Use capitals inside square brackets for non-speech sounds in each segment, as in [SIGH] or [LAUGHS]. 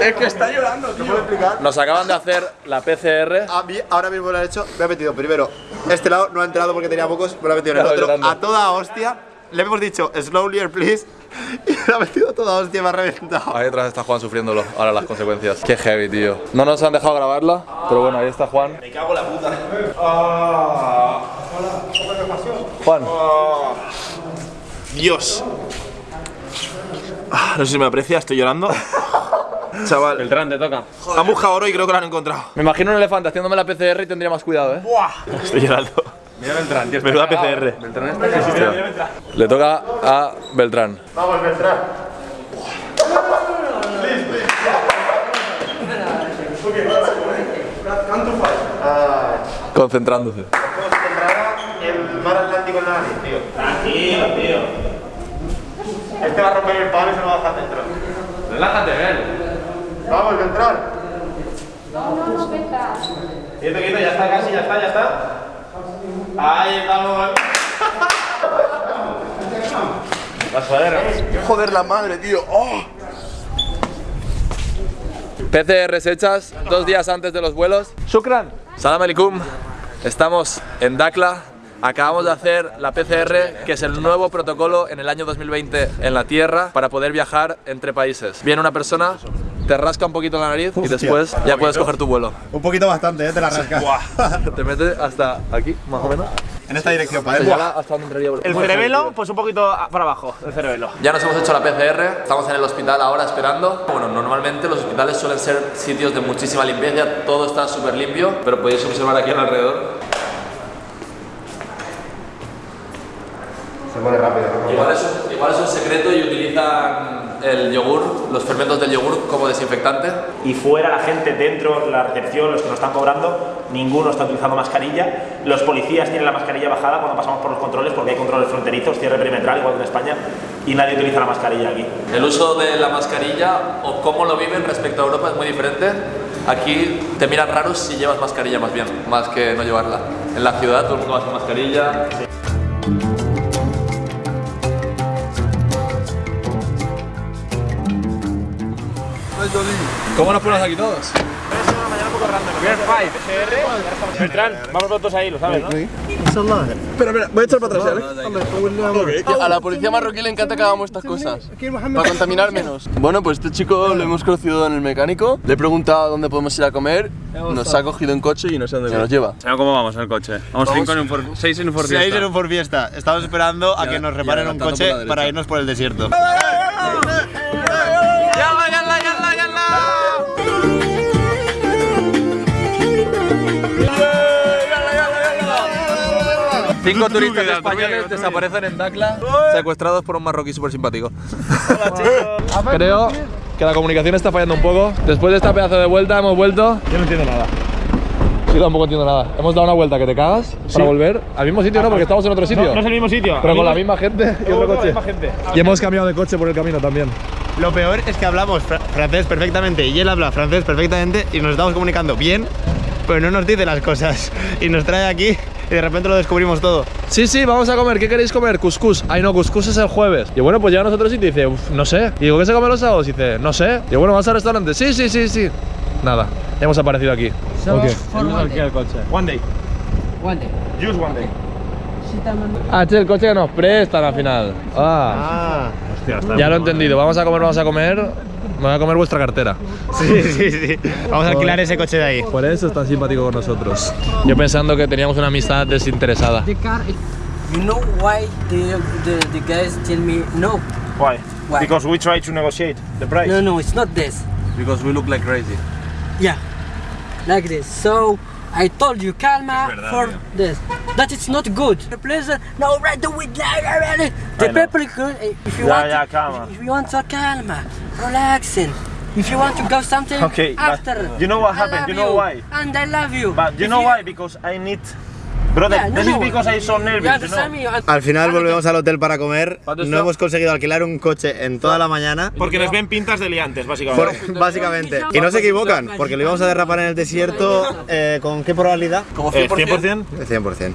Es que está llorando, tío. puedo explicar? Nos acaban de hacer la PCR. A mí, ahora mismo lo han hecho, me ha metido primero este lado, no ha entrado porque tenía pocos, me lo ha metido en el otro, llorando. a toda hostia. Le hemos dicho, slowly, please, [LAUGHS] y me ha metido a toda hostia y me ha reventado. Ahí detrás está Juan sufriéndolo, ahora las consecuencias. Qué heavy, tío. No nos han dejado grabarla, pero bueno, ahí está Juan. Me cago en la puta. Juan, Dios. Ah, no sé si me aprecia, estoy llorando. [LAUGHS] Chaval. Beltrán, te toca. Han buscado oro y creo que lo han encontrado. me imagino un elefante haciéndome la PCR y tendría más cuidado, ¿eh? Estoy llorando. Mira Beltrán, tío. Menuda PCR. Beltrán está. Le toca a Beltrán. Vamos, Beltrán. Concentrándose. el mar Atlántico en la nariz, tío. Tranquilo, tío. Este va a romper el palo y se lo va a dejar dentro. Relájate, ven. Vamos, Beltrán. Quieto, quieto, ya está casi, ya está, ya está. Ahí estamos. La. Joder, la madre, tío. Oh. PCRs hechas dos días antes de los vuelos. Shukran. Salam alaikum. Estamos en Dakla. Acabamos de hacer la PCR, que es el nuevo protocolo en el año 2020 en la Tierra para poder viajar entre países. Viene una persona, te rasca un poquito la nariz y después ya puedes coger tu vuelo. Un poquito bastante, ¿eh? Te la rascas. [LAUGHS] Te mete hasta aquí, más o menos. En esta dirección, para lleva hasta donde entraría El cerebelo, pues un poquito para abajo, el cerebelo. Ya nos hemos hecho la PCR, estamos en el hospital ahora esperando. Bueno, normalmente los hospitales suelen ser sitios de muchísima limpieza, todo está súper limpio, pero podéis observar aquí alrededor. Se pone rápido, ¿no? Igual es, un, igual es un secreto y utilizan el yogur, los fermentos del yogur como desinfectante. y fuera la gente dentro, la recepción, los que nos están cobrando, ninguno está utilizando mascarilla. Los policías tienen la mascarilla bajada cuando pasamos por los controles porque hay controles fronterizos, cierre perimetral, igual que en España, y nadie utiliza la mascarilla aquí. El uso de la mascarilla o cómo lo viven respecto a Europa es muy diferente. Aquí te miran raros si llevas mascarilla más bien, más que no llevarla. En la ciudad todo el mundo sin mascarilla. ¿Cómo nos ponemos aquí todos? Beltrán, vamos todos ahí, lo sabes, ¿no? Espera, espera, voy a echar para atrás, ¿eh? A la policía marroquí le encanta que hagamos estas cosas para contaminar menos. Bueno, pues este chico lo hemos conocido en el mecánico. Le he preguntado dónde podemos ir a comer. Nos ha cogido en coche y no sé dónde nos lleva. ¿Cómo vamos en el coche? Vamos, en un Ford, seis en un Ford Seis Fiesta. en un Ford Fiesta. Estamos esperando a que nos reparen un coche para irnos por el desierto. Cinco turistas españoles desaparecen en Dakla, secuestrados por un marroquí súper simpático. Creo que la comunicación está fallando un poco. Después de esta pedazo de vuelta hemos vuelto. Yo no entiendo nada. Sí, tampoco entiendo nada. Hemos dado una vuelta que te cagas para volver al mismo sitio, ¿no? Porque estamos en otro sitio. No, no es el mismo sitio. Pero con la misma gente y No, otro coche. Y hemos cambiado de coche por el camino también. Lo peor es que hablamos fra- francés perfectamente y él habla francés perfectamente y nos estamos comunicando bien, pero no nos dice las cosas. Y nos trae aquí y de repente lo descubrimos todo. Sí, sí, vamos a comer. ¿Qué queréis comer? Cuscús. Ay, no, cuscús es el jueves. Y bueno, pues llega a nosotros y te dice, "Uf, no sé. Y digo, ¿qué se come los sábados? Y dice, no sé. Y bueno, ¿vas al restaurante? Sí, sí, sí, sí. Nada, hemos aparecido aquí. Ok. el coche. One day. One day. Just one day. Ah, es el coche que nos prestan al final. Ah, Ah, Hostia, está ya lo he entendido. Vamos a comer, vamos a comer. Me voy a comer vuestra cartera. sí, sí, sí. Vamos a alquilar ese coche de ahí. Por eso es tan simpático con nosotros. Yo pensando que teníamos una amistad desinteresada. You know why the, the, the guys tell me no? Why? Why? Because we try to negotiate the price. No, no, it's not this. Because we look like crazy. Yeah, like this. So I told you, calma for this. That it's not good. The pleasure, uh, no, right the with The people, uh, if you Yeah, want, yeah, to, calma. if you want to calma, relaxing. If you want to go something Okay, after. you know what I happened, you know why? And I love you. But you If know why? Because I need. Brother, Yeah, no, this no. is because I'm so nervous, you know. Al final volvemos al hotel para comer. ¿Cuánto No hemos conseguido alquilar un coche en toda la mañana. Porque nos ven pintas de liantes, Por- básicamente. básicamente. Y no se equivocan, porque lo íbamos a derrapar en el desierto. eh, ¿Con qué probabilidad? Como Eh, 100%. 100%. 100%.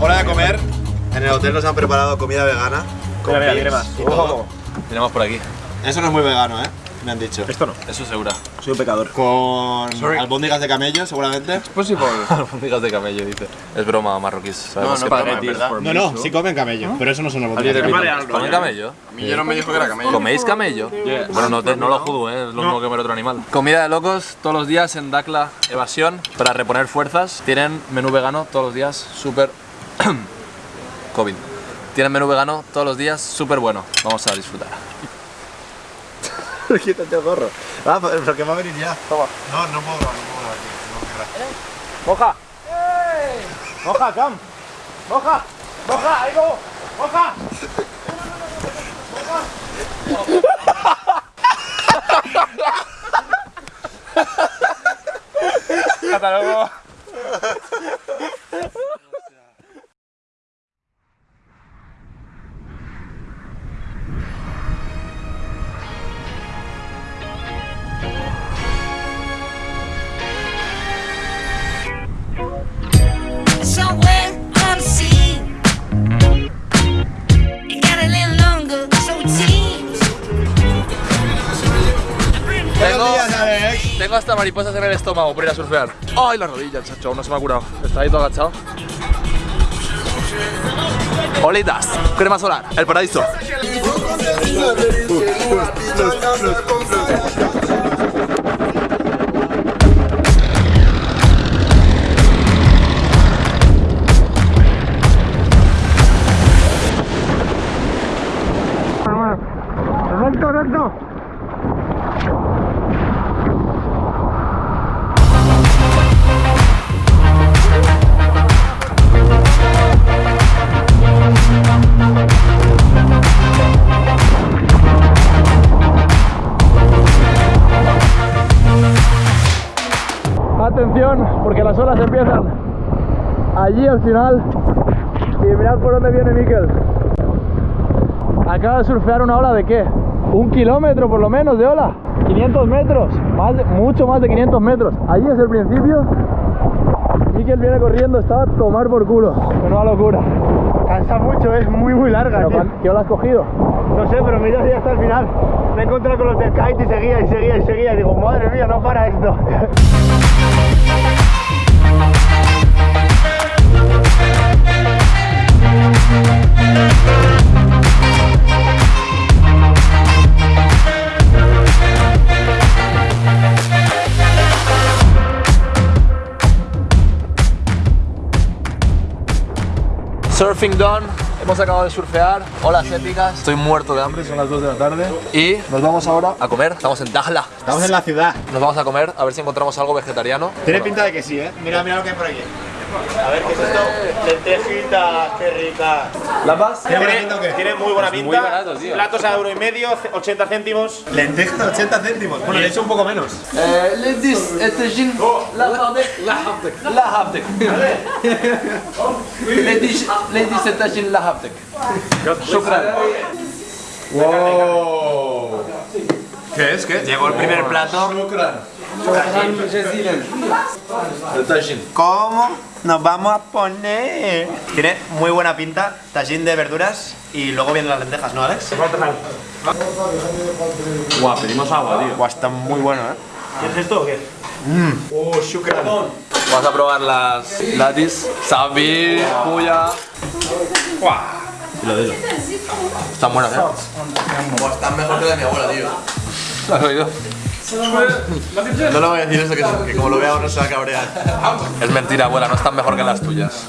hora de comer. En el hotel nos han preparado comida vegana. Con Mira, Tenemos por aquí. Eso no es muy vegano, ¿eh? Me han dicho. Esto no. Eso segura. Soy un pecador. Con albóndigas de camello, seguramente. [LAUGHS] Albóndigas de camello, dice. Es broma, marroquíes. Sabemos no, que para broma, verdad. No, no, sí comen camello, pero eso no son albóndigas de camello. ¿Comen camello? Millero me dijo que era camello. ¿Coméis camello? Bueno, no, te- no lo juzgo, ¿eh? es lo mismo que comer otro animal. Comida de locos todos los días en Dakla Evasión para reponer fuerzas. Tienen menú vegano todos los días, súper. [CLEARS THROAT] COVID. Tienen menú vegano todos los días, súper bueno. Vamos a disfrutar. [LAUGHS] Quítate el gorro. Ah, pero que va a venir ya. Toma. No, no puedo grabar, no puedo grabar, tío. ¡Moja! ¡Moja, Cam! ¡Moja! ¡Moja! ¡Ahí go! ¡Moja! [LAUGHS] ¡Hasta luego! Tengo hasta mariposas en el estómago por ir a surfear. ¡Ay, la rodilla, chacho! No se me ha curado. Está ahí todo agachado. Olitas, crema solar, el paraíso. Atención, porque las olas empiezan allí al final. Y mirad por dónde viene Miquel. Acaba de surfear una ola de qué? Un kilómetro por lo menos de ola. 500 metros, más de- mucho más de 500 metros. Allí es el principio. Miquel viene corriendo, estaba a tomar por culo. Una locura. Cansa mucho, es muy, muy larga, Pero, tío. ¿cuán- ¿Qué ola has cogido? No sé, pero mira ya hasta el final. Me he encontrado con los del kite y seguía y seguía y seguía. Y digo, madre mía, no para esto. [LAUGHS] Surfing done, hemos acabado de surfear, olas épicas, estoy muerto de hambre, son las 2 de la tarde y nos vamos ahora a comer, estamos en Dajla, Estamos en la ciudad. nos vamos a comer a ver si encontramos algo vegetariano. Tiene pinta de que sí, ¿eh? Mira, mira lo que hay por aquí. A ver, ¿qué es esto? Lentejitas, qué rica. ¿La vas? Tiene, tiene muy buena pinta. Muy barato, tío. Platos a euro y medio, 80 céntimos. Lentejas, 80 céntimos. Bueno, le he hecho un poco menos. Eh, lentis, etejin, oh. la haptek, la haptek, la haptek. Lentis, lentis, etejin, la haptek. Shukran. Pues, wow. ¿Qué es? ¿Qué? Llegó el primer plato. Shukran. ¿Cómo nos vamos a poner? Tiene muy buena pinta, tajín de verduras y luego vienen las lentejas, ¿no, Alex? Guau, pedimos agua, tío. Buah, está muy bueno, ¿eh? ¿Quieres esto o qué? Oh, shukran. Vamos a probar las latis, sabi, puya. Están buenas, ¿eh? Están mejor que la de mi abuela, tío. ¿Lo has oído? No lo voy a decir eso, que, como lo vea ahora se va a cabrear. Es mentira, abuela, no están mejor que las tuyas.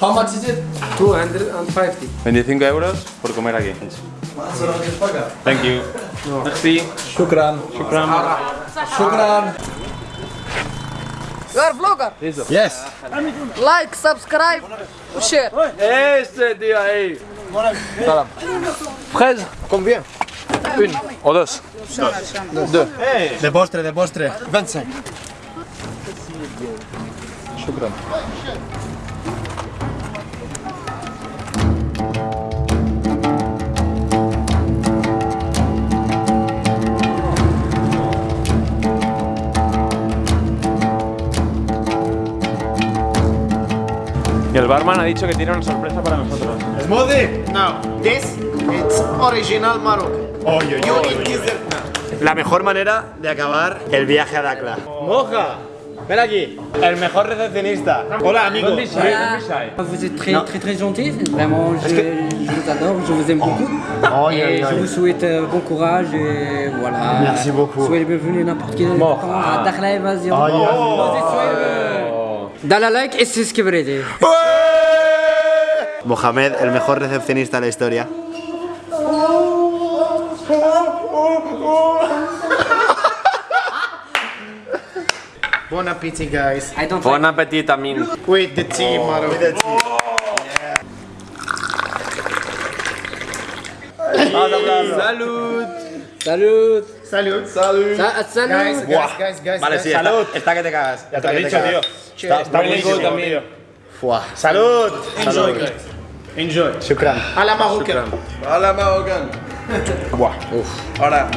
How much is it? 250. 25 euros por comer aquí. Thank you. Merci. Shukran. Shukran. Shukran. You are vlogger. Yes. Like, subscribe, share. Este tío ahí. Salam. Fraise. Combien? Une o dos. Deux. De postre, de postre. 25 Shukran. El barman ha dicho que tiene una sorpresa para nosotros. Smoothie. No, this it's original Morocco. Oye, oye, You oye. eat dessert now. La mejor manera de acabar el viaje a Dakla. Moja, ven aquí. El mejor recepcionista. Hola, amigo. Voilà. Vous êtes très très très gentil, vraiment je, je vous adore, je vous aime beaucoup. Oh, et yeah, yeah, je vous souhaite euh, bon courage et voilà. Merci beaucoup. Soyez bienvenus n'importe quel temps à. Oh, yeah. Vas-y, soyez le- Dans la like que vous voulez. Mohamed, el mejor recepcionista de la historia. Bon appetit, guys. I don't Bon appetit, Amin. With the tea, Morocco. Salud. Salud. Salud. Salud. Sa- Salud. Guys, guys, guys, guys. Vale, guys. sí, está, está que te cagas. Ya te lo he dicho, tío. Cheers. Está buenísimo, tío. Salud. Enjoy, guys. Enjoy. Shukran. À la marocaine. Hola, Mahogan. Buah. Uf. Ahora,